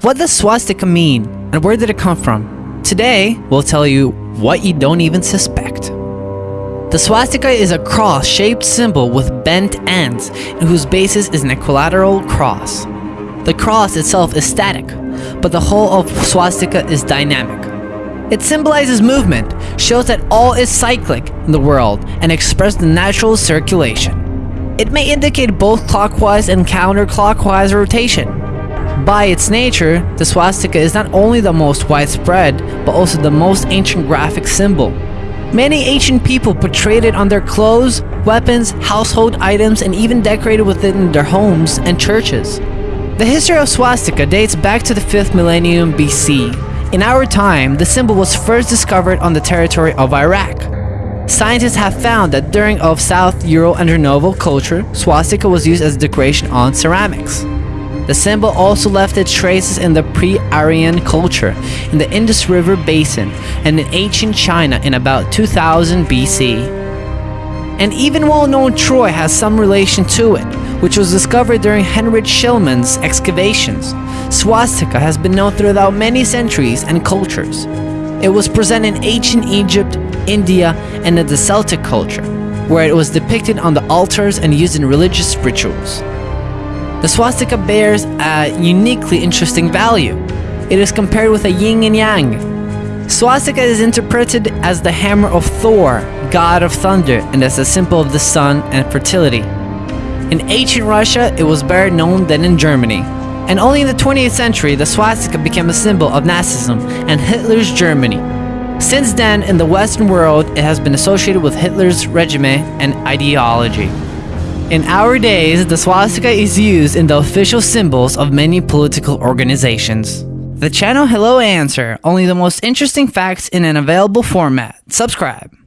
What does swastika mean, and where did it come from? Today, we'll tell you what you don't even suspect. The swastika is a cross-shaped symbol with bent ends, and whose basis is an equilateral cross. The cross itself is static, but the whole of swastika is dynamic. It symbolizes movement, shows that all is cyclic in the world, and expresses the natural circulation. It may indicate both clockwise and counterclockwise rotation, by its nature, the swastika is not only the most widespread, but also the most ancient graphic symbol. Many ancient people portrayed it on their clothes, weapons, household items, and even decorated within their homes and churches. The history of swastika dates back to the 5th millennium BC. In our time, the symbol was first discovered on the territory of Iraq. Scientists have found that during of South Euro-Novo culture, swastika was used as decoration on ceramics. The symbol also left its traces in the pre-Aryan culture in the Indus River Basin and in ancient China in about 2000 BC. And even well-known Troy has some relation to it, which was discovered during Heinrich Schliemann excavations. Swastika has been known throughout many centuries and cultures. It was present in ancient Egypt, India, and in the Celtic culture, where it was depicted on the altars and used in religious rituals. The swastika bears a uniquely interesting value. It is compared with a yin and yang. Swastika is interpreted as the hammer of Thor, god of thunder, and as a symbol of the sun and fertility. In ancient Russia, it was better known than in Germany. And only in the 20th century, the swastika became a symbol of Nazism and Hitler's Germany. Since then, in the Western world, it has been associated with Hitler's regime and ideology. In our days, the swastika is used in the official symbols of many political organizations. The channel Hello Answer, only the most interesting facts in an available format. Subscribe.